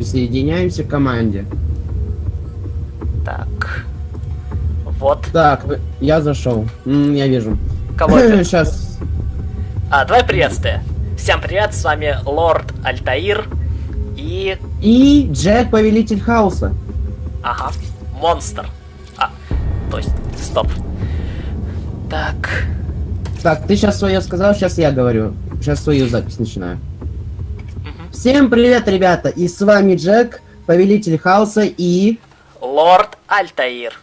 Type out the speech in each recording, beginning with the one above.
Присоединяемся к команде. Так. Вот. Так, я зашел. Я вижу. Кого это? Сейчас. А, давай приветствие. Всем привет, с вами Лорд Альтаир и... И Джек, повелитель хаоса. Ага, монстр. А, то есть, стоп. Так, Так, ты сейчас свое сказал, сейчас я говорю. Сейчас свою запись начинаю. Всем привет, ребята! И с вами Джек, повелитель хаоса и... Лорд Альтаир.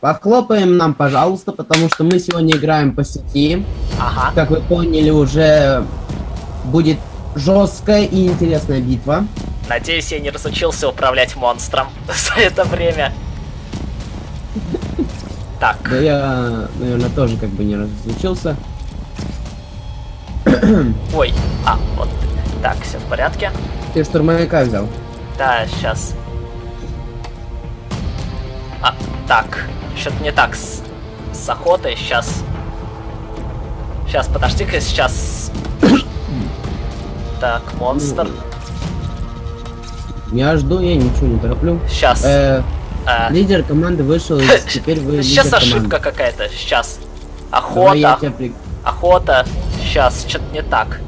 Похлопаем нам, пожалуйста, потому что мы сегодня играем по сети. Ага, Как вы поняли, уже будет жесткая и интересная битва. надеюсь, я не разучился управлять монстром за это время. Так, Да я, наверное, тоже как бы не разучился. ой, а, вот. Так, все в порядке. Ты штурмовика взял. Да, сейчас. А, так. Что-то не так с, с охотой. Сейчас. Сейчас, подожди-ка, сейчас. Так, монстр. Я жду, я ничего не тороплю. Сейчас. Э, лидер команды вышел, теперь вы Сейчас ошибка какая-то. Сейчас. Давай я Охота. тебя Охота. Сейчас. Что-то не так.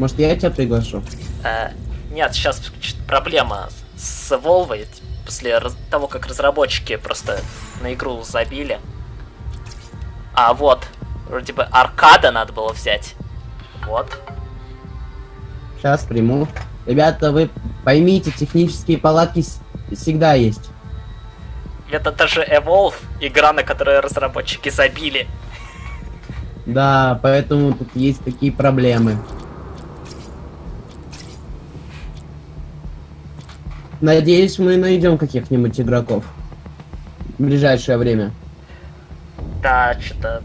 Может, я тебя приглашу? Э, нет, сейчас проблема с Волвой. После того, как разработчики просто на игру забили. А, вот. Вроде бы аркада надо было взять. Вот. Сейчас приму. Ребята, вы поймите, технические палатки всегда есть. Это даже Evolve, игра, на которую разработчики забили. Да, поэтому тут есть такие проблемы. Надеюсь, мы найдем каких-нибудь игроков в ближайшее время. Да, что-то...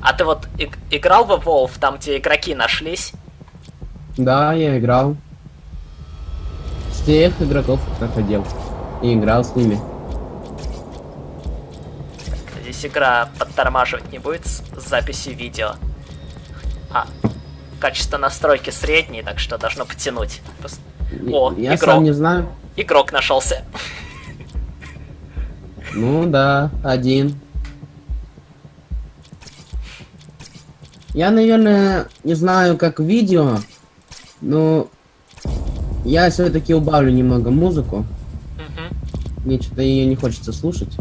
А ты вот иг- играл в Evolve, там, где игроки нашлись? Да, я играл. Всех игроков находил. И играл с ними. Здесь игра подтормаживать не будет с записью видео. А, качество настройки среднее, так что должно потянуть. О, я игрок. сам не знаю. Игрок нашелся. Ну да, один. Я, наверное, не знаю, как видео, но я все-таки убавлю немного музыку. Мгм. Мне что-то ее не хочется слушать.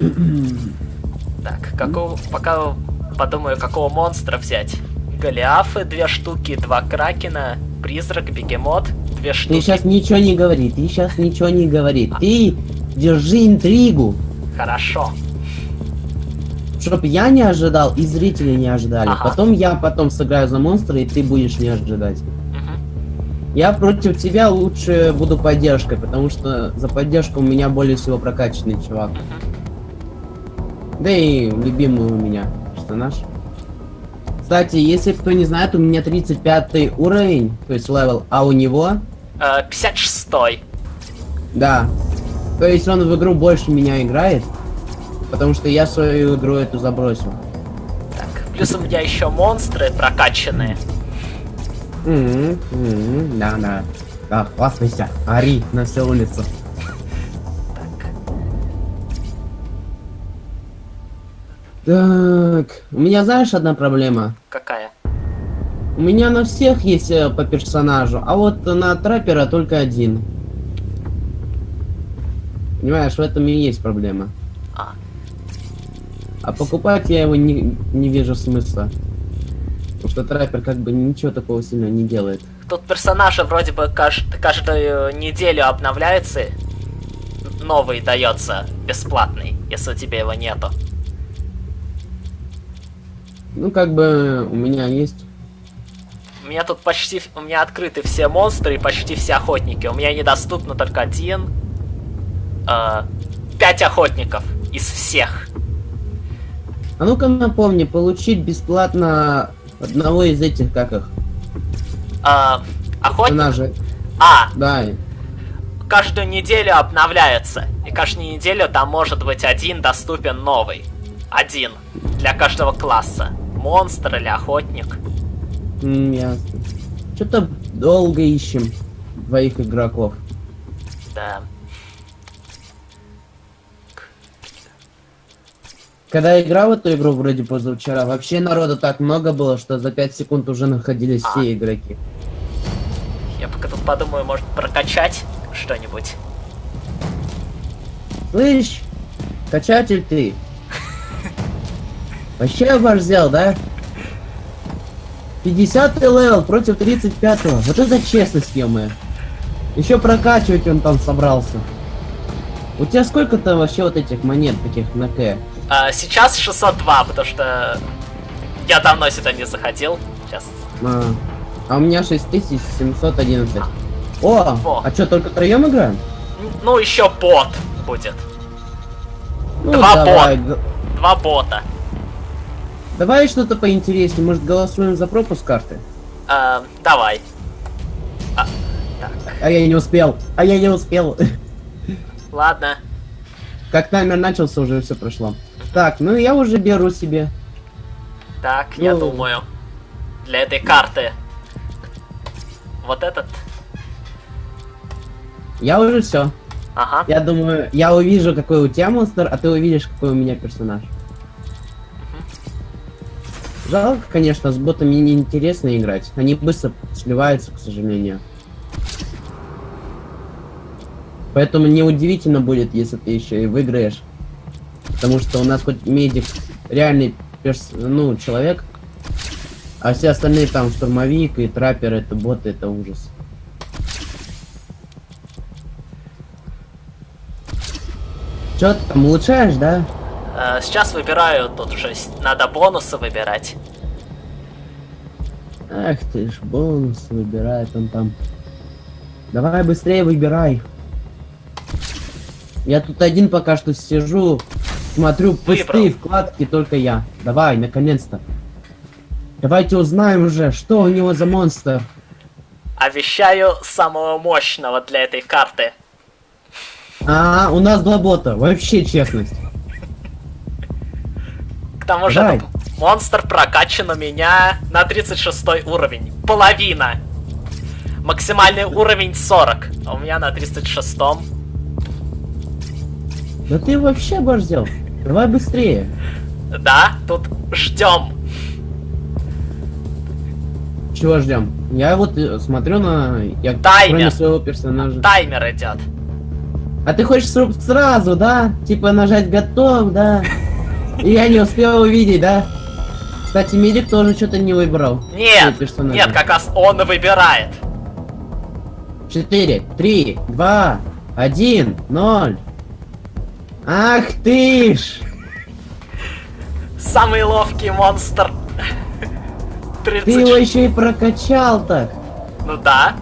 Так, какого, пока подумаю, какого монстра взять. Голиафы две штуки, два кракена, призрак, бегемот, две Ты штуки. сейчас ничего не говори, ты сейчас ничего не говори. Ты держи интригу, Хорошо. чтоб я не ожидал и зрители не ожидали. Ага. Потом я потом сыграю за монстра, и ты будешь не ожидать. Я против тебя лучше буду поддержкой, потому что за поддержку у меня более всего прокачанный чувак. Да и любимый у меня персонаж. Кстати, если кто не знает, у меня 35 уровень, то есть level, а у него, Э, 56 да. То есть он в игру больше меня играет, потому что я свою игру эту забросил. Так, плюс у меня еще монстры прокачанные. Мгм, мгм, Да, да. Да, хвастайся, ори на всю улицу. Так, у меня знаешь одна проблема? какая? У меня на всех есть э, по персонажу, а вот на траппера только один. Понимаешь, в этом и есть проблема. А, А покупать я его не, не вижу смысла. Потому что траппер как бы ничего такого сильно не делает. тут персонажи вроде бы кажд- каждую неделю обновляется. Новый дается бесплатный, если у тебя его нету. Ну, как бы у меня есть. У меня тут почти... У меня открыты все монстры и почти все охотники. У меня недоступно только один... э, пять охотников из всех. А ну-ка напомни, получить бесплатно одного из этих, как их, Э, охотник... персонажей. А, Да, каждую неделю обновляется. И каждую неделю там может быть один доступен новый. Один. Для каждого класса. Монстр или охотник. м, ясно. Что-то долго ищем двоих игроков. Да. Когда я играл в эту игру вроде позавчера, вообще народу так много было, что за 5 секунд уже находились А. все игроки. Я пока тут подумаю, может прокачать что-нибудь. Слышь, качатель ты. Вообще оборзел, да? 50 level против 35 -го. Вот это честность, ё Еще прокачивать он там собрался. У тебя сколько-то вообще вот этих монет таких на К? А, сейчас 602, потому что я давно сюда не заходил. Сейчас. А, а у меня 6711. О, Во. а что, только троем играем? Ну, еще бот будет. Ну, Два давай, г- Два бота. Давай что-то поинтереснее. Может, голосуем за пропуск карты? А, давай. А, так, А я не успел. А я не успел. ладно. Как таймер начался, уже все прошло. Так, ну я уже беру себе. Так, я Ну. думаю. Для этой карты. Вот этот. Я уже все. Ага. Я думаю, я увижу, какой у тебя монстр, а ты увидишь, какой у меня персонаж. Жалко, конечно, с ботами неинтересно играть. Они быстро сливаются, к сожалению. Поэтому неудивительно будет, если ты еще и выиграешь. Потому что у нас хоть медик реальный перс... ну, человек, а все остальные там штурмовик и траппер это боты, это ужас. Чё ты там улучшаешь, да? Э, сейчас выбираю, тут уже надо бонусы выбирать. Ах ты ж, бонус выбирает он там. Давай быстрее выбирай. Я тут один пока что сижу, смотрю пустые Выбрал. вкладки, только я. Давай, наконец-то. Давайте узнаем уже, что у него за монстр. Обещаю самого мощного для этой карты. А, у нас два бота, вообще честность. К тому же Давай. этот монстр прокачан у меня на 36 уровень. Половина. Максимальный уровень 40. А у меня на 36. Да ты вообще борзел. Давай быстрее. Да, тут ждем. Чего ждем? Я вот э, смотрю на... Я Таймер. своего персонажа. Таймер идет. А ты хочешь сразу, да? Типа нажать готов, да? Я не успел увидеть, да? Кстати, медик тоже что-то не выбрал. Нет, нет, как раз он выбирает. Четыре, три, два, один, ноль. Ах ты ж! Самый ловкий монстр. Ты 30... его еще и прокачал так. Ну да.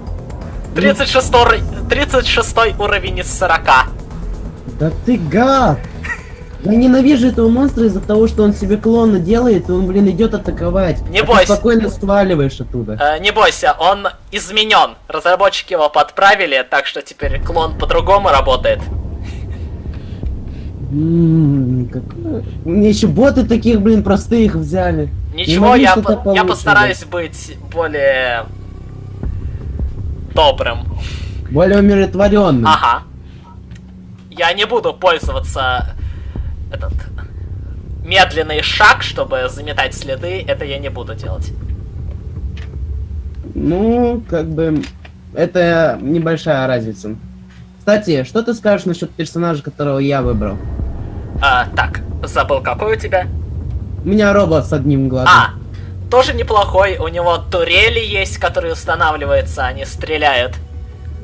36, ур- 36 уровень из 40. Да ты гад! Я ненавижу этого монстра из-за того, что он себе клона делает, и он, блин, идет атаковать. Не А ты бойся. спокойно сваливаешь оттуда. Э, не бойся, он изменен. Разработчики его подправили, так что теперь клон по-другому работает. М, Мне еще боты таких, блин, простых взяли. Ничего, я, постараюсь быть более добрым. Более умиротворенным. Ага. Я не буду пользоваться этот медленный шаг, чтобы заметать следы. Это я не буду делать. Ну, как бы, это небольшая разница. Кстати, что ты скажешь насчет персонажа, которого я выбрал? А, так, забыл, какой у тебя? У меня робот с одним глазом. А, тоже неплохой. У него турели есть, которые устанавливаются, они стреляют.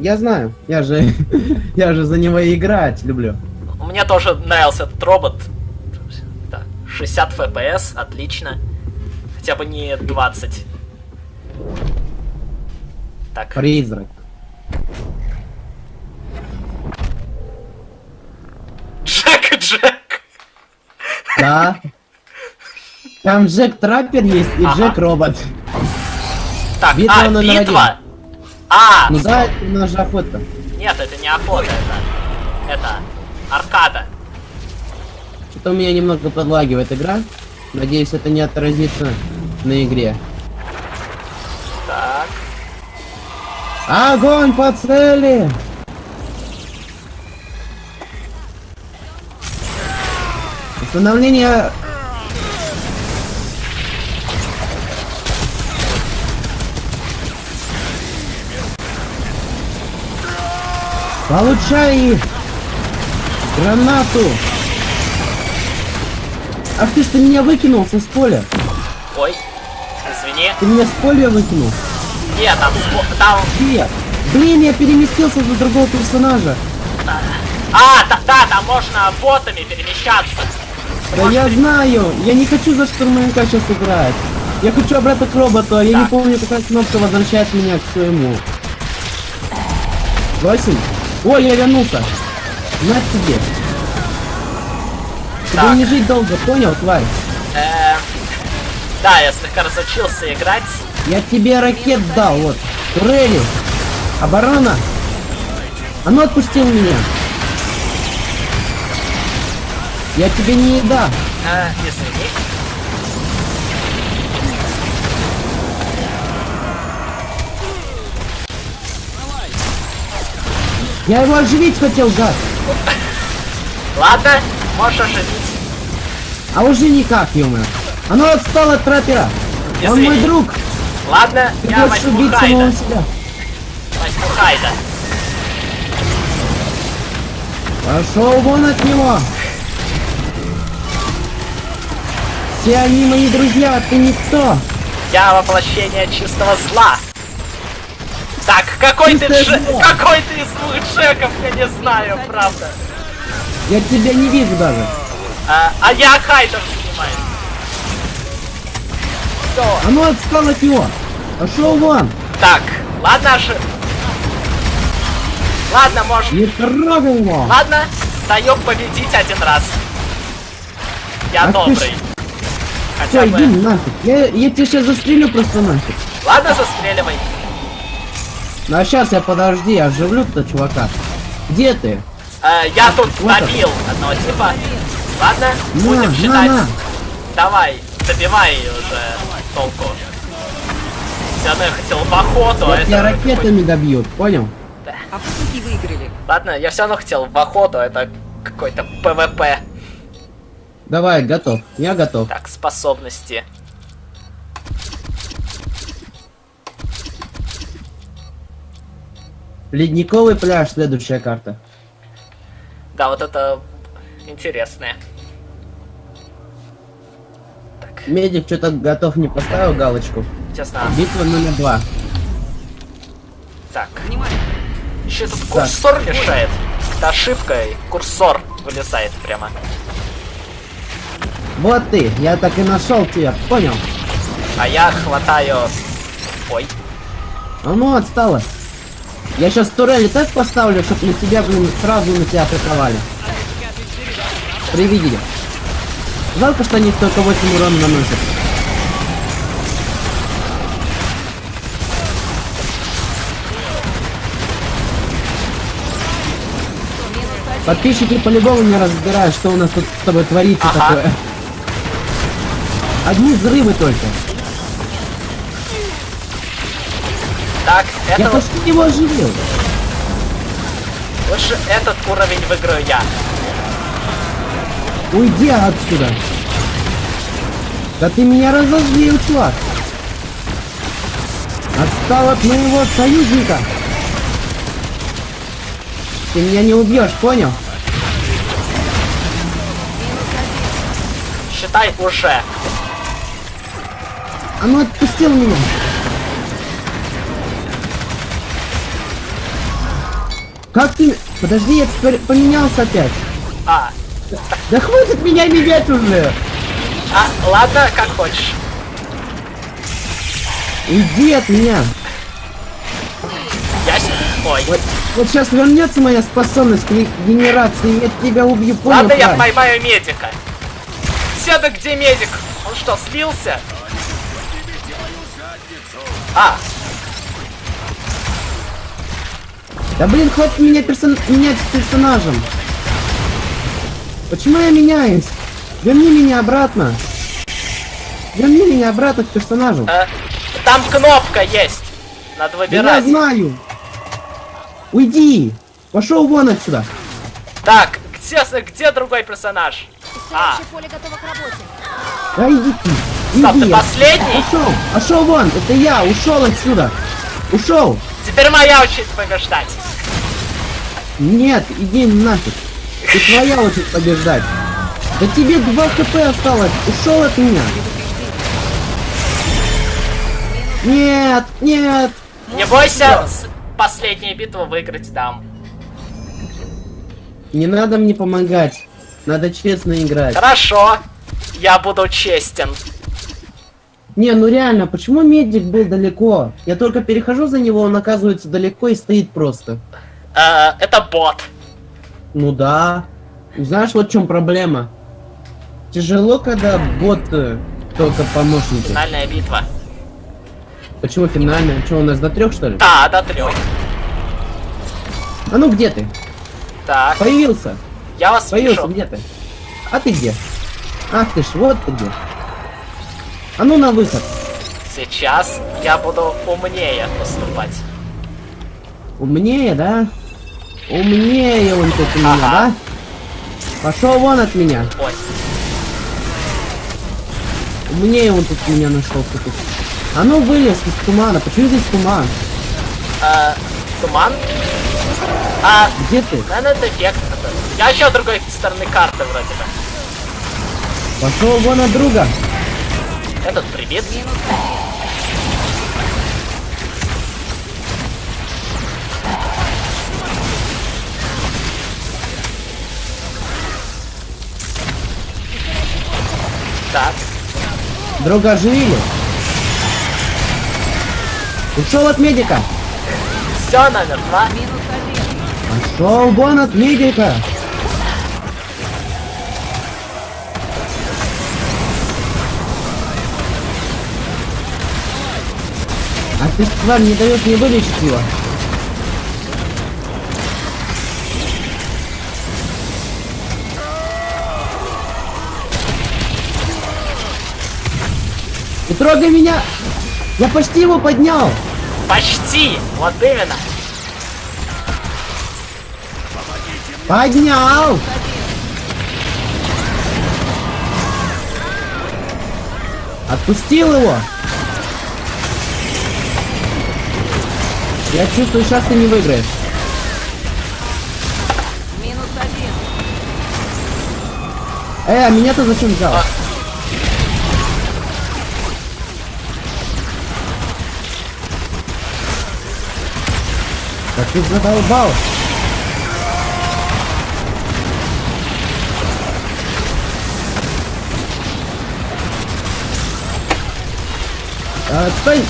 Я знаю, я же, я же за него играть люблю. Мне тоже нравился этот робот. Так, 60 FPS, отлично. Хотя бы не 20. Так, Призрак. Джек, Джек. Да. Там Джек Траппер есть и Ага. Джек Робот. Так, Битва а, номер битва. А, Ну да, это же охота. нет, это не охота, это... Это аркада. Что-то у меня немного подлагивает игра. Надеюсь, это не отразится на игре. Так. Огонь по цели! Установление... Получай их! Гранату! Ах ты что меня выкинулся с поля? Ой, извини. Ты меня с поля выкинул? Нет, там, там... Где? Блин, я переместился за другого персонажа. А, да, да, там можно ботами перемещаться. Да я знаю, я не хочу за штурмовика сейчас играть. Я хочу обратно к роботу, а я не Так. помню, какая кнопка возвращает меня к своему. Восемь? Ой, я вернулся. На тебе. Тебе Так. не жить долго, понял, тварь? Э, да, я слегка разучился играть. Я тебе ракет дал, вот. Турели. Оборона. Оно отпустил меня. Я тебе не еда. Э, извини. Я его оживить хотел, гад. Ладно, можешь оживить. А уже никак, ё Оно отстало от траппера. Он Извини. мой друг. Ладно, Ты я хочешь убить Хайда. самого себя. Возьму Хайда. Пошел вон от него. Все они мои друзья, а ты никто. Я воплощение чистого зла. Так, какой ты зло. Какой ты из двух Джеков, я не знаю, правда. Я тебя не вижу даже. А, а я Хайдом занимаюсь. Всё. Оно отстало от него. Пошел вон. Так, ладно же. Ладно, может. Не трогай его. Ладно, даем победить один раз. Я ты добрый. ж- Хотя Все, бы. иди нафиг. Я, я тебя сейчас застрелю просто нафиг. Ладно, застреливай. Ну а сейчас я подожди, я оживлю-то чувака. Где ты? Э, я тут вот добил одного типа. Ладно, На, будем на, считать. на. Давай, добивай уже толку. Все равно я хотел в охоту, а Я это... ракетами добьют, понял? А, суки, выиграли. Ладно, я все равно хотел в охоту, это какой-то ПВП. Давай, готов. Я готов. Так, способности. Ледниковый пляж, следующая карта. Да, вот это интересное. Так, Медик что-то готов не поставил галочку. честно. Битва номер два. Так, Внимание! еще тут курсор мешает. Это ошибка, и курсор вылезает прямо. Вот ты, я так и нашел тебя, понял? А я хватаю... Ой, Оно отстало. Я сейчас турели так поставлю, чтобы на тебя, блин, сразу на тебя атаковали. Привидели. Жалко, что они только 8 урона наносят. Подписчики по-любому не разбирают, что у нас тут с тобой творится Ага. такое. Одни взрывы только. так, Я это вот- почти его оживил. лучше этот уровень выиграю я. Уйди отсюда. Да ты меня разозлил, чувак. Отстал от моего союзника. Ты меня не убьешь, понял? Считай уже. Оно отпустил меня. Как ты... Подожди, я теперь поменялся опять. А, Да хватит меня менять уже. а, ладно, как хочешь. Уйди от меня. Я... Ой. Вот, вот сейчас вернется моя способность к регенерации, я тебя убью, понял? Ладно, я поймаю медика. Седа, где медик? Он что, слился? А, Да блин, хватит меня персон... менять с персонажем. Почему я меняюсь? Верни меня обратно. Верни меня обратно к персонажу. э, там кнопка есть. Надо Да я выбирать. знаю. Уйди! Пошел вон отсюда! Так, где, где другой персонаж? А. Поле готово к работе. Да иди ты! Стоп, иди. ты последний? Пошел! Пошел вон! Это я! Ушел отсюда! Ушел! Теперь моя очередь побеждать. Нет, иди нафиг! И твоя очередь побеждать! Да тебе 2 хп осталось! Ушел от меня! Нет! Нет! Не бойся, последнюю битву выиграть дам. Не надо мне помогать! Надо честно играть. Хорошо, я буду честен. Не, ну реально, почему медик был далеко? Я только перехожу за него, он оказывается далеко и стоит просто. Э, это бот. Ну да. Знаешь, вот в чем проблема? Тяжело, когда бот э, только помощники. Финальная битва. Почему финальная? Что, у нас до трех, что ли? Да, до трех. А ну где ты? Так, Появился. я вас Появился, вижу. где ты? А ты где? Ах ты ж, вот ты где. А ну на выход. Сейчас я буду умнее поступать. Умнее, да? Умнее он тут у меня, Ага. да? Пошел вон от меня. Ой, Умнее он тут меня нашелся тут. А ну вылез из тумана. Почему здесь туман? э, туман. А, Где ты? наверное, это эффект. Я еще другой стороны карты вроде бы. Пошел вон от друга. Этот прибит. Так, Друга оживили. Ушел от медика. все, номер два. Пошел вон от медика. А ты, тварь, не даешь мне вылечить его. Не трогай меня! Я почти его поднял! Почти! Вот именно. Поднял! Отпустил его! Я чувствую, сейчас ты не выиграешь. Минус один. Э, а меня ты зачем взял? А. Да ты задолбал! А, отстань!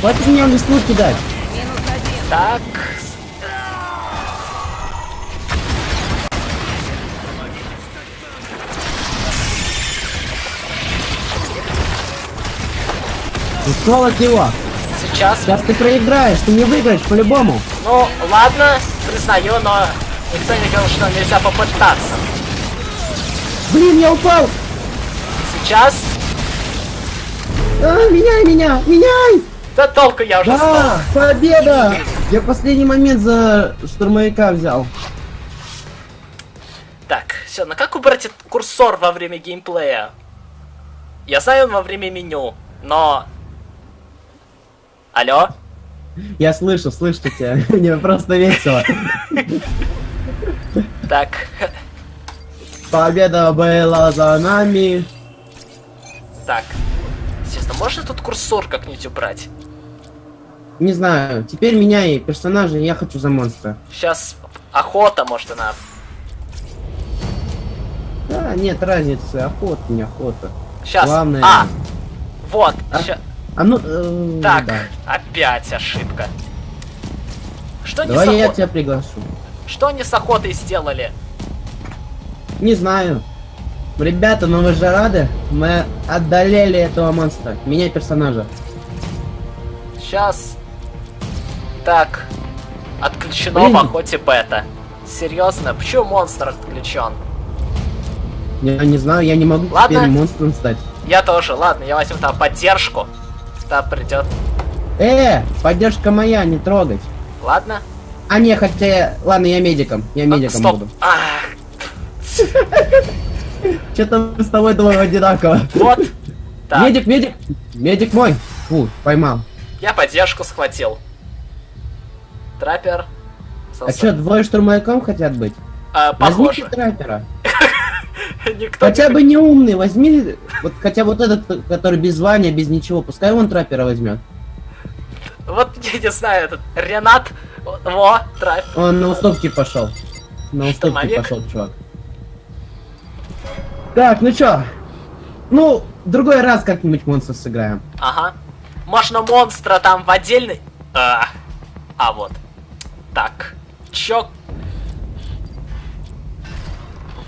Хватит мне листву кидать! Минус один. Так. Ушел от него! Сейчас. Сейчас ты проиграешь, ты не выиграешь по-любому! Ну, ладно, признаю, но никто не говорил, что нельзя попытаться. Блин, я упал! Сейчас. А, меняй меня! Меняй! Да толку я уже Да! Победа! Я последний момент за штурмовика взял. Так, все, на как убрать курсор во время геймплея? Я знаю он во время меню, но... Алло? Я слышу, слышу тебя. Мне просто весело. Так, Победа была за нами. так. Честно, можно тут курсор как-нибудь убрать? Не знаю, теперь меняй персонажа, я хочу за монстра. Сейчас охота, может, она... Да, нет разницы, охота, не охота. Сейчас. Главное- А! Вот, А? ща- А ну, э, Так, да. опять ошибка. Что Давай с я тебя приглашу. Что они с охотой сделали? Не знаю. Ребята, ну вы же рады? Мы одолели этого монстра. Меняй персонажа. Сейчас. Так. Отключено Блин. в охоте бета. Серьезно, почему монстр отключен? Я не знаю, я не могу Ладно. теперь монстром стать. Я тоже, ладно, я возьму там поддержку. Та придет. Э, поддержка моя, не трогать. Ладно. А не, хотя, ладно, я медиком, я А, медиком буду. Что-то мы с тобой двое одинаково. вот. Так, Медик, медик, медик мой. Фу, поймал. я поддержку схватил. Траппер. А что, двое штурмовиком хотят быть? А, Возьмите похоже. траппера. Никто Хотя не- бы не умный, возьми, вот хотя вот этот, который без звания, без ничего, пускай он траппера возьмет. Вот, я не знаю, этот Ренат. Во, траппер. Он на уступки пошел. На уступки пошел, чувак. Так, ну чё? Ну, другой раз как-нибудь монстр сыграем. Ага. Можно монстра там в отдельный... А, а вот. Так. Чё?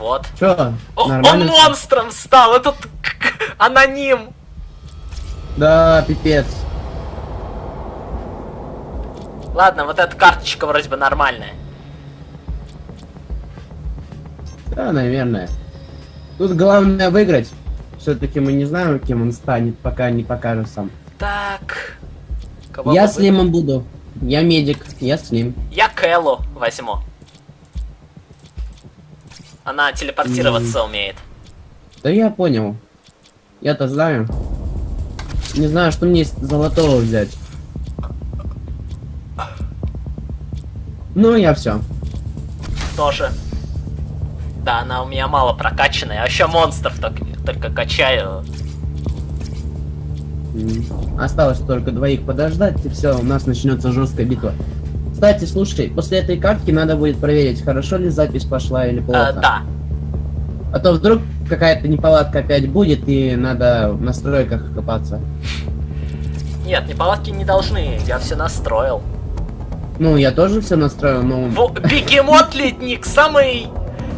Вот. Чё? О, он монстром стал! Этот аноним! Да, пипец. Ладно, вот эта карточка вроде бы нормальная. Да, наверное. Тут главное выиграть. Все-таки мы не знаем, кем он станет, пока не покажет сам. Так. Кого я вы- Слимом буду. Я медик, я Слим. Я Кэллу возьму. Она телепортироваться умеет. Да я понял. Я-то знаю. Не знаю, что мне золотого взять. Ну, я все. Тоже. Да, она у меня мало прокачанная. А еще монстров только, только качаю. Осталось только двоих подождать, и все, у нас начнется жесткая битва. Кстати, слушай, после этой катки надо будет проверить, хорошо ли запись пошла или плохо. Э, да. А то вдруг какая-то неполадка опять будет, и надо в настройках копаться. Нет, неполадки не должны. Я все настроил. Ну, я тоже все настроил, но... Во- Бегемот Ледник самый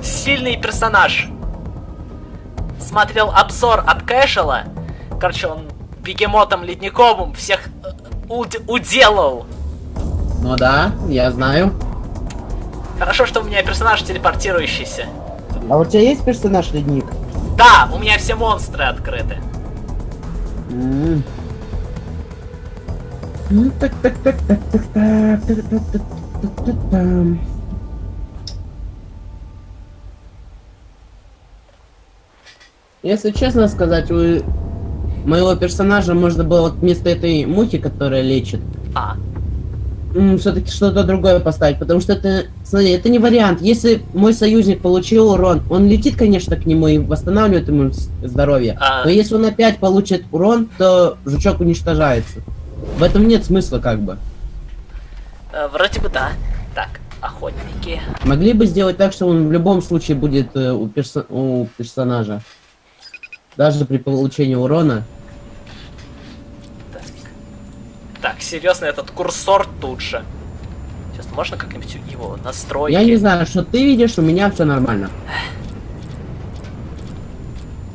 сильный персонаж. Смотрел обзор от Кэшела. Короче, он бегемотом ледниковым всех э, уд- уделал. Ну да, я знаю. Хорошо, что у меня персонаж телепортирующийся. А у тебя есть персонаж ледник? Да, у меня все монстры открыты. М. Ну так так так так так так так так так так так там. Если честно сказать, у моего персонажа можно было вместо этой мухи, которая лечит, А, все-таки что-то другое поставить, потому что это, смотри, это не вариант. Если мой союзник получил урон, он летит, конечно, к нему и восстанавливает ему здоровье. А. Но если он опять получит урон, то жучок уничтожается. В этом нет смысла, как бы. э, вроде бы да. Так, охотники. Могли бы сделать так, что он в любом случае будет э, у, перso- у персонажа. Даже при получении урона. Так. Так, серьезно, этот курсор тут же. Сейчас можно как-нибудь его настроить? Я не знаю, что ты видишь, у меня все нормально.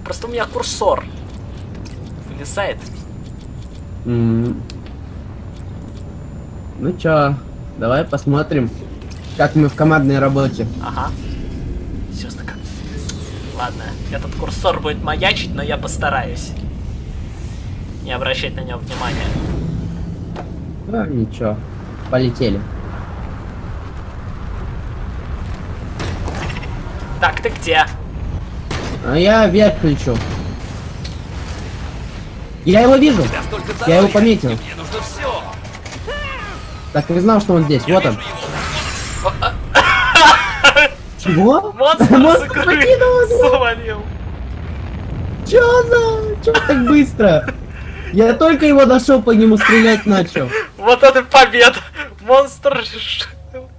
Просто у меня курсор вылезает. М. Ну чё, давай посмотрим, как мы в командной работе. Ага. Серьезно, как? Ладно, этот курсор будет маячить, но я постараюсь. Не обращать на него внимания. А, ничего, полетели. Так, ты где? А я вверх лечу. Я его вижу. Я Я его пометил. Так и знал, что он здесь. Вот он. Чего? Монстр Монстр покинул свалил. Чё за? Чё так быстро? Я только его нашел, по нему стрелять начал. Вот это победа! Монстр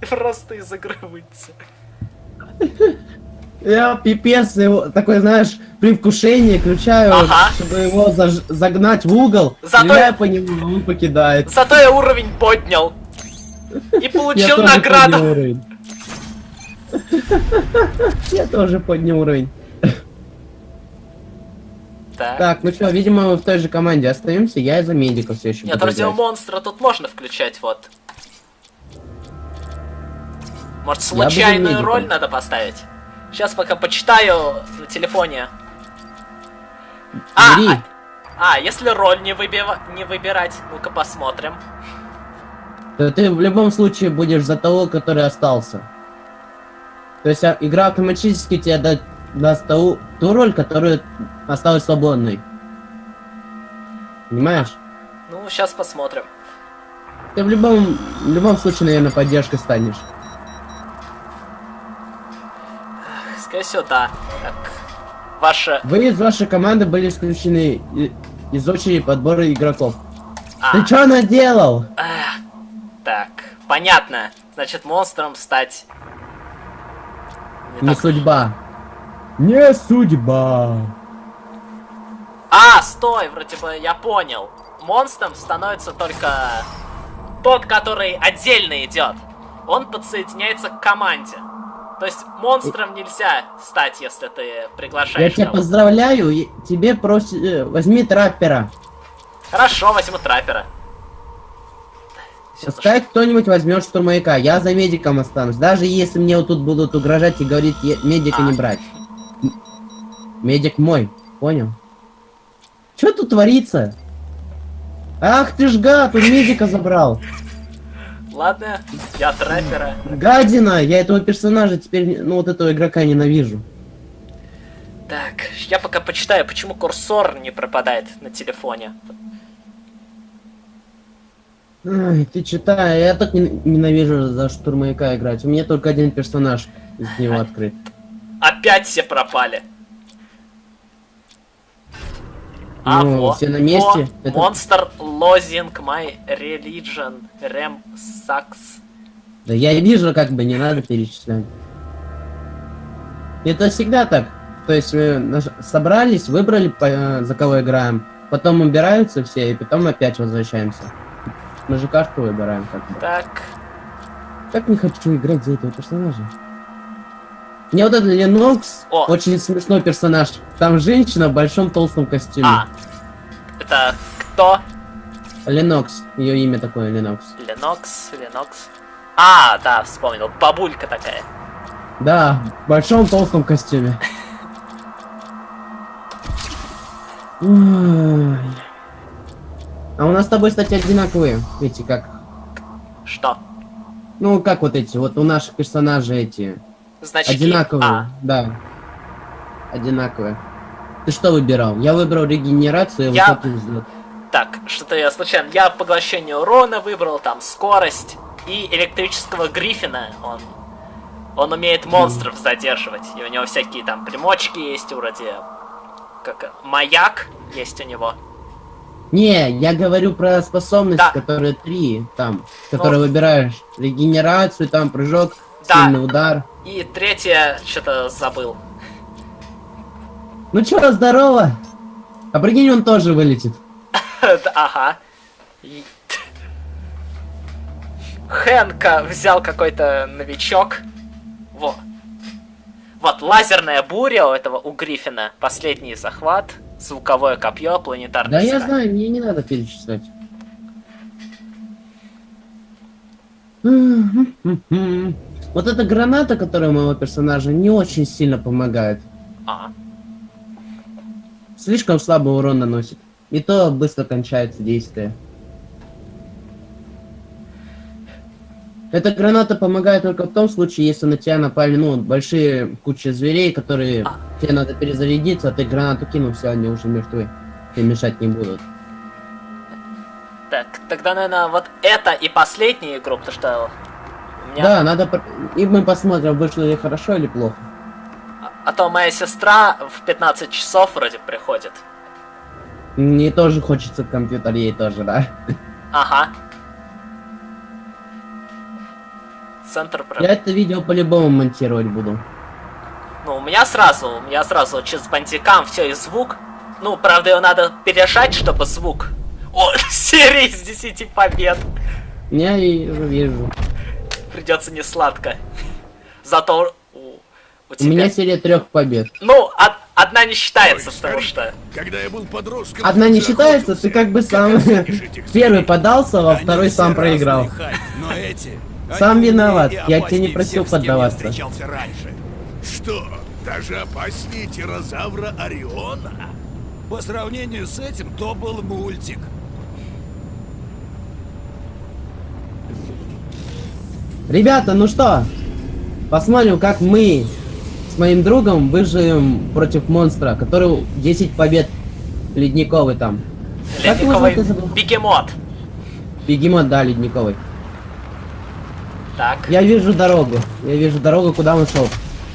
просто из игры выйти. Я пипец, его, такой, знаешь, предвкушение включаю, Ага. чтобы его заж- загнать в угол, Зато- стреляю по нему, он покидает. Зато я уровень поднял. И Я получил награду. Я тоже поднял уровень. Так. Так, ну что, видимо, мы в той же команде остаемся. Я из-за медиков все еще Нет, играть. монстра тут можно включать, вот. Может, случайную роль надо поставить? Сейчас пока почитаю на телефоне. А, а, а, если роль не, выбива- не выбирать, ну-ка посмотрим. то ты в любом случае будешь за того, который остался. То есть а, игра автоматически тебе да- даст ту, ту роль, которая осталась свободной. Понимаешь? Ну, сейчас посмотрим. Ты в любом, в любом случае, наверное, поддержкой станешь. Скорее всего, да. Так. Ваша... Вы из вашей команды были исключены из очереди подбора игроков. А, Ты что наделал? эх, так, понятно. Значит, монстром стать... Не Не так. судьба. Не судьба. А, стой, вроде бы я понял. Монстром становится только тот, который отдельно идет. Он подсоединяется к команде. То есть монстром нельзя стать, если ты Я приглашаешь тебя кого-то. поздравляю, и тебе просят... э, Возьми траппера. Хорошо, возьму траппера. Пускай кто-нибудь возьмет штурмовика, я за медиком останусь. Даже если мне вот тут будут угрожать и говорить «Е- медика А. не брать. Медик мой, понял? Что тут творится? Ах ты ж гад, он медика забрал. Ладно, я траппера. Гадина, я этого персонажа теперь, ну вот этого игрока ненавижу. Так, я пока почитаю, почему курсор не пропадает на телефоне. Ай, ты читай, я так не- ненавижу за штурмовика играть. У меня только один персонаж из него открыт. Опять все пропали. А, Ну, во, все на месте. во, Это- Monster Losing My Religion Rem Sucks. Да я вижу, как бы не надо перечислять. Это всегда так. То есть мы собрались, выбрали, по- э, за кого играем, потом убираются все, и потом опять возвращаемся. Мы же карту выбираем как бы. Так, Как не хочу играть за этого персонажа. Мне вот этот Ленокс О. очень смешной персонаж. Там женщина в большом толстом костюме. а. Это кто? Ленокс, ее имя такое, Ленокс. Ленокс, Ленокс. А, да, вспомнил. Бабулька такая. Да, в большом толстом костюме. А у нас с тобой, кстати, одинаковые. Эти как. Что? Ну, как вот эти, вот у наших персонажей эти. Значки. Одинаковые. А, Да. Одинаковые. Ты что выбирал? Я выбрал регенерацию и Я- высокий взлет. так, что-то я случайно. Я поглощение урона выбрал, там, скорость и электрического гриффина. Он, он умеет монстров задерживать. И у него всякие там примочки есть, вроде... Как... Маяк есть у него. Не, я говорю про способности, Да. которые три там, которые выбираешь. Регенерацию, там прыжок, Да. сильный удар. И третье, что-то забыл. Ну чё, здорово! А прикинь, он тоже вылетит. Ага. Хэнка взял какой-то новичок. Во. Вот, лазерная буря у этого, у Гриффина. Последний захват. Звуковое копье, планетарный Да я знаю, мне не надо перечислять. Вот эта граната, которая у моего персонажа, не очень сильно помогает. А, Слишком слабый урон наносит. И то быстро кончается действие. Эта граната помогает только в том случае, если на тебя напали, ну, большие кучи зверей, которые А. тебе надо перезарядиться, а ты гранату кинул, все, они уже мертвы. Тебе мешать не будут. так, тогда, наверное, вот это и последняя игру, потому что меня... Да, надо... И мы посмотрим, вышло ли хорошо или плохо. А, а то моя сестра в 15 часов вроде приходит. Мне тоже хочется компьютер, ей тоже, да. Ага. Центр прям. Я это видео по-любому монтировать буду. Ну, у меня сразу, у меня сразу через бандикам все и звук. Ну, правда, его надо пережать, чтобы звук. О, серия из 10 побед. Я и вижу. Придется не сладко. Зато у, у У тебя... меня серия трех побед. Ну, од- одна не считается, Ой, потому что... Когда я был подростком... Одна не считается, ты как бы сам первый подался, во второй сам проиграл. Хайп, но эти... Сам виноват, я тебя не просил поддаваться. Что, даже опаснее тирозавра Ориона? По сравнению с этим, то был мультик. Ребята, ну что? Посмотрим, как мы с моим другом выживем против монстра, который 10 побед ледниковый там. Ледниковый я бегемот. Бегемот, да, ледниковый. Так. Я вижу дорогу. Я вижу дорогу, куда он шел.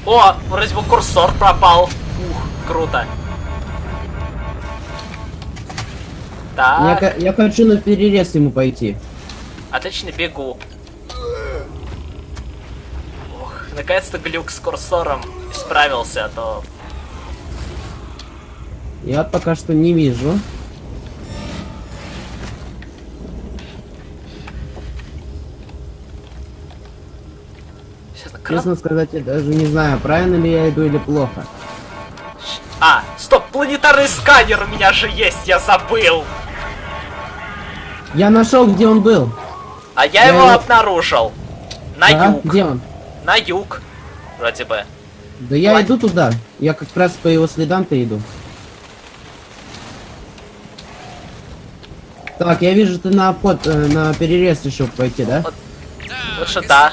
О, вроде бы курсор пропал. Ух, круто. Я, Так, ко- я хочу на перерез ему пойти. отлично бегу. Наконец-то глюк с курсором исправился, а то... Я пока что не вижу. Честно, кран- Честно сказать, я даже не знаю, правильно ли я иду или плохо. А, стоп, планетарный сканер у меня же есть, я забыл. Я нашел, где он был. А я Я его его- обнаружил. На Да? юг. Где он? На юг. Вроде бы. Да я Ладно. иду туда. Я как раз по его следам-то иду. Так, я вижу, ты на под, э, на перерез решил пойти, да? Вот. Лучше да.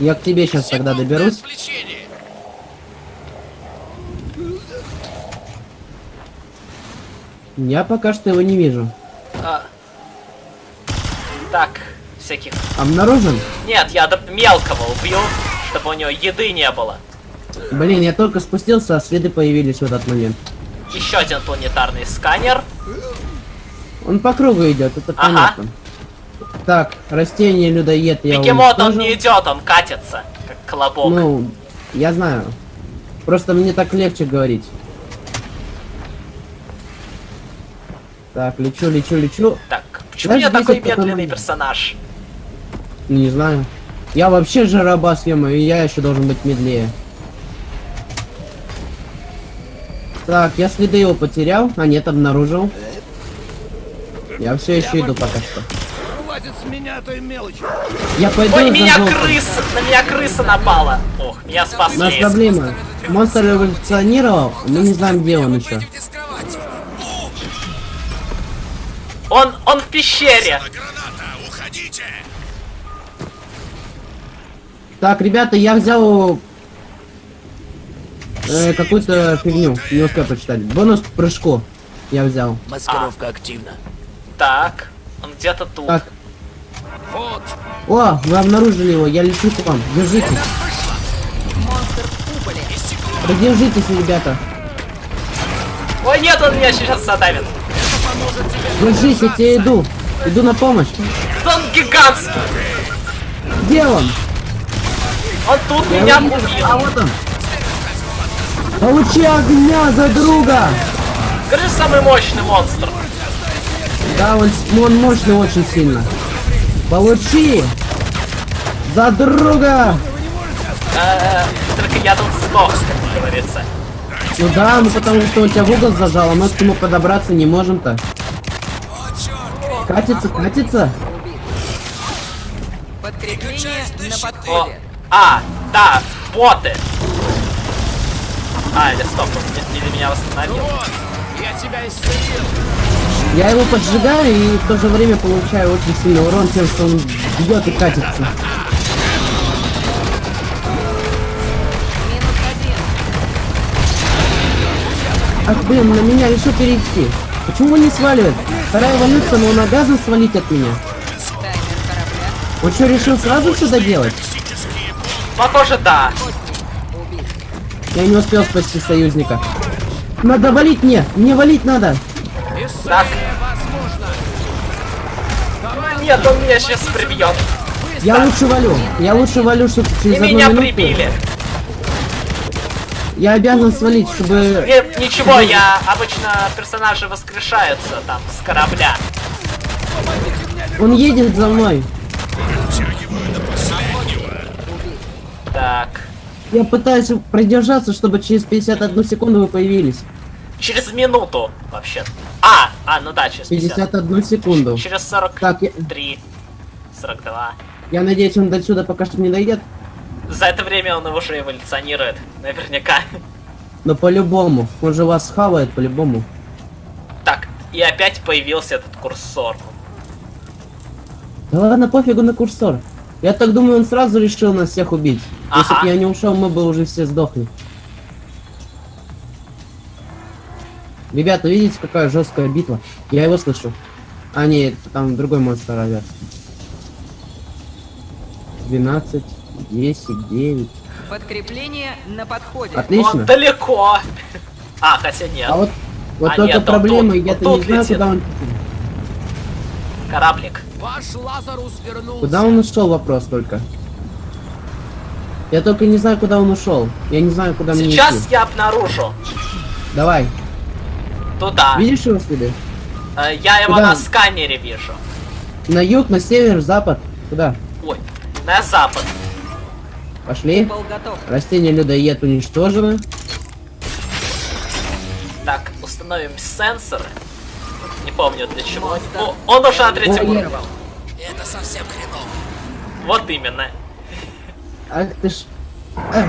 Я к тебе сейчас тогда Секундное доберусь. Я пока что его не вижу. А. Так, всяких... Обнаружен? Нет, я мелкого убью, чтобы у него еды не было. Блин, я только спустился, а следы появились в этот момент. Еще один планетарный сканер. Он по кругу идет, это Ага. понятно. Так, растение людоед я Бегемот, он уничтожил. не идет, он катится, как колобок. Ну, я знаю. Просто мне так легче говорить. Так, лечу, лечу, лечу. Так, почему Знаешь, я такой медленный персонаж? Ну, Не знаю. Я вообще жарабас, ё и я еще должен быть медлее. Так, я следы его потерял, а нет, обнаружил. Я все еще иду пока что. Хватит с меня той мелочи. Я пойду Ой, меня желтым. крыса, на меня крыса напала. Ох, меня У нас спасли. проблема. Монстр эволюционировал, мы не знаем, где он еще. Он, он в пещере. Граната, уходите! Так, ребята, я взял э, какую-то фигню, не успел прочитать. Бонус к прыжку я взял. Маскировка активна. Так, он где-то тут. Так, Вот, о, вы обнаружили его, я лечу к вам. Держитесь, подержитесь, ребята. Ой, нет, он меня сейчас задавит. Держись, я тебе иду. Иду на помощь. Он гигантский. Где он? Он тут Я меня вижу. А убил. вот он. Получи огня за друга! Скажи, самый мощный монстр. Да, он, он мощный очень сильно. Получи! За друга! Э, Только я тут сдох, как говорится. Ну да, ну потому что он тебя в угол зажал, а мы к нему подобраться не можем-то. Катится, катится. Подкрепление на подходе. А, да, боты. А, или стоп, он или меня восстановил. я тебя исцелил. Я его поджигаю и в то же время получаю очень сильный урон тем, что он бьет и катится. Минус один. Ах, блин, на меня решил перейти. Почему он не сваливает? Вторая эволюция, но он обязан свалить от меня. Он что, решил сразу все доделать? Похоже, да. Я не успел спасти союзника. Надо валить мне! Мне валить надо! Так. Ну, Нет, он меня сейчас прибьет. Я лучше валю. Я лучше валю, чтобы И через одну меня минуту- прибили. Я обязан свалить, чтобы... Нет, ничего, я обычно персонажи воскрешаются там с корабля. Он едет за мной. Так. Я пытаюсь продержаться, чтобы через 51 секунду вы появились. Через минуту, вообще. А, а, ну да, через 50. 51 секунду. Через 43, Так, я, 42. я надеюсь, он до сюда пока что не дойдет. За это время он уже эволюционирует, наверняка. Но по-любому. Он же вас схавает по-любому. Так, и опять появился этот курсор. Да ладно, пофигу на курсор. Я так думаю, он сразу решил нас всех убить. Если Ага. бы я не ушел, мы бы уже все сдохли. Ребята, видите, какая жесткая битва? Я его слышу. А, нет, там другой монстр орёт. 12, 10, 9. Подкрепление на подходе. Он Отлично. далеко. А, хотя нет. А вот, вот А только нет, он проблема, я-то вот не знаю, летит. куда он... Кораблик. Ваш Лазарус вернулся. Куда он ушел, вопрос только. Я только не знаю, куда он ушел. Я не знаю, куда мне Сейчас я обнаружу. Давай. Туда. Видишь его следы? Э, Я его Куда? на сканере вижу. На юг, на север, запад. Куда? Ой, на запад. Пошли. Растение людоед уничтожено. Так, установим сенсоры. Не помню для чего. О, он уже на третьем уровне. Это совсем хреново. Вот именно. Ах ты ж. Эх,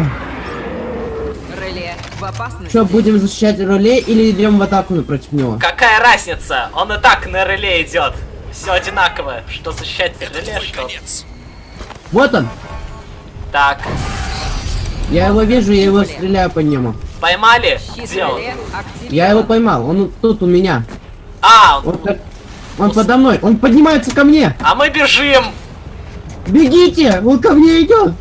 Реле в опасности. Что, будем защищать руле или идем в атаку против него? Какая разница? Он и так на реле идет. Все одинаково. Что защищать реле, Твой что... конец. Вот он! Так, Я его вижу, я его стреляю по нему. поймали? Где он? реле. Я его поймал, он тут у меня. А, он- Он, он подо мной, он поднимается ко мне! а мы бежим! Бегите! Он ко мне идет!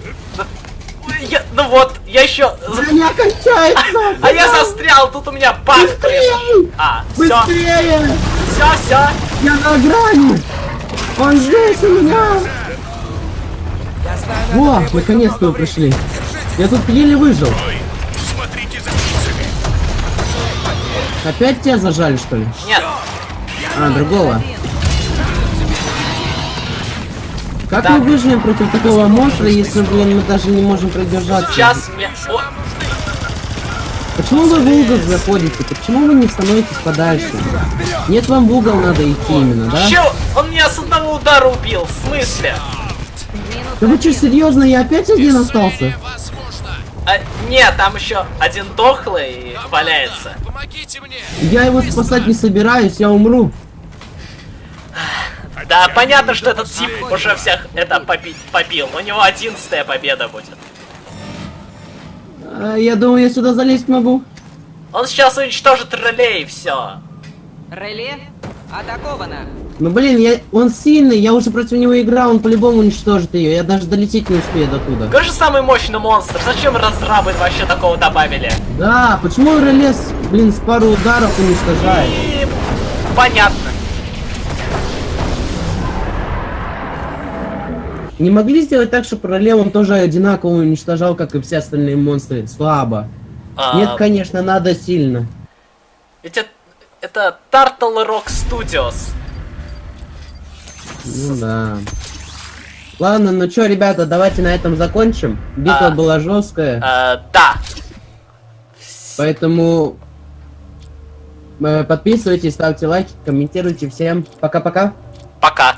Я- ну вот, я еще... Броня кончается! А я застрял, тут у меня баг Быстрее! А, все, Быстрее! все, все. Я на грани! Он здесь у меня! Во, наконец-то вы пришли. Я тут еле выжил. Опять тебя зажали, что ли? Нет, А, другого. Как Так. мы выживем против такого монстра, если, блин, мы даже не можем продержаться? сейчас мне... О, Почему вы в угол заходите? Почему вы не становитесь подальше? Нет, вам в угол надо идти именно, да? Чё? Он меня с одного удара убил, в смысле? Да вы что, серьезно? Я опять один остался? А, нет, там еще один дохлый валяется. Помогите мне. Я его спасать не собираюсь, я умру. Да, понятно, что этот тип уже всех это попи- побил. У него одиннадцатая победа будет. А, я думаю, я сюда залезть могу. Он сейчас уничтожит реле и все. Реле атаковано. Ну блин, я, он сильный, я уже против него играл, он по-любому уничтожит ее. Я даже долететь не успею до туда. Какой же самый мощный монстр? Зачем разрабы вообще такого добавили? Да, почему релес, блин, с пару ударов уничтожает? И... Понятно. Не могли сделать так, чтобы реле он тоже одинаково уничтожал, как и все остальные монстры? Слабо. А, Нет, конечно, надо сильно. Ведь это, это Turtle Rock Studios. Ну да. Ладно, ну чё, ребята, давайте на этом закончим. Битва А. была жесткая, Э, да. поэтому э, подписывайтесь, ставьте лайки, комментируйте. Всем пока-пока. Пока.